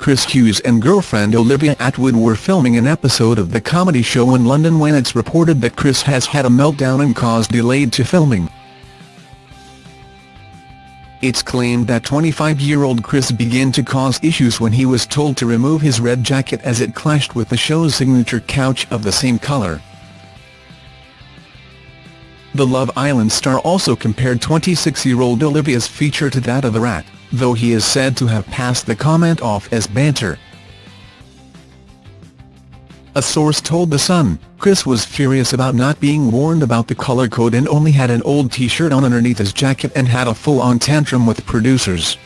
Chris Hughes and girlfriend Olivia Attwood were filming an episode of the comedy show in London when it's reported that Chris has had a meltdown and caused delayed to filming. It's claimed that 25-year-old Chris began to cause issues when he was told to remove his red jacket as it clashed with the show's signature couch of the same colour. The Love Island star also compared 26-year-old Olivia's feature to that of a rat, though he is said to have passed the comment off as banter. A source told The Sun, Chris was furious about not being warned about the colour code and only had an old t-shirt on underneath his jacket and had a full-on tantrum with producers.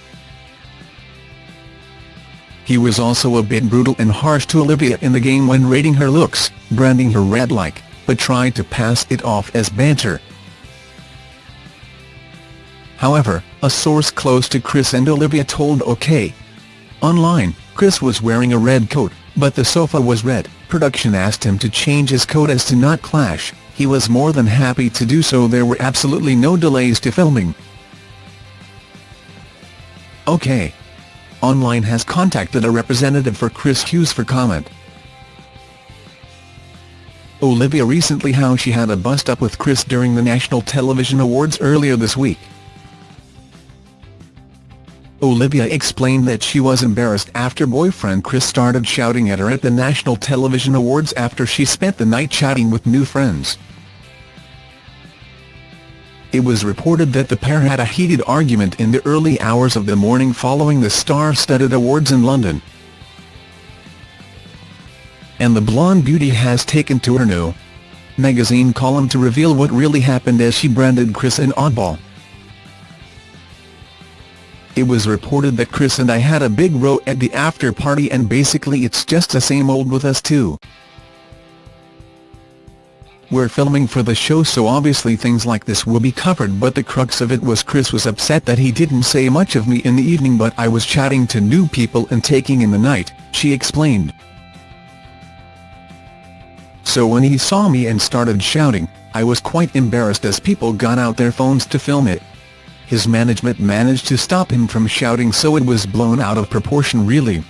He was also a bit brutal and harsh to Olivia in the game when rating her looks, branding her red-like, but tried to pass it off as banter. However, a source close to Chris and Olivia told OK! Online, Chris was wearing a red coat, but the sofa was red. Production asked him to change his coat as to not clash, he was more than happy to do so there were absolutely no delays to filming. OK. Online has contacted a representative for Chris Hughes for comment. Olivia recently how she had a bust-up with Chris during the National Television Awards earlier this week. Olivia explained that she was embarrassed after boyfriend Chris started shouting at her at the National Television Awards after she spent the night chatting with new friends. It was reported that the pair had a heated argument in the early hours of the morning following the star-studded awards in London. And the blonde beauty has taken to her new magazine column to reveal what really happened as she branded Chris an oddball. It was reported that Chris and I had a big row at the after party and basically it's just the same old with us too. We're filming for the show so obviously things like this will be covered but the crux of it was Chris was upset that he didn't say much of me in the evening but I was chatting to new people and taking in the night, she explained. So when he saw me and started shouting, I was quite embarrassed as people got out their phones to film it. His management managed to stop him from shouting so it was blown out of proportion really.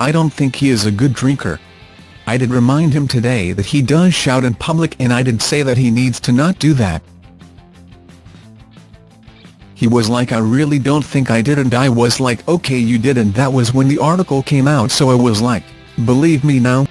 I don't think he is a good drinker. I did remind him today that he does shout in public and I did say that he needs to not do that. He was like I really don't think I did and I was like okay you did and that was when the article came out so I was like, believe me now,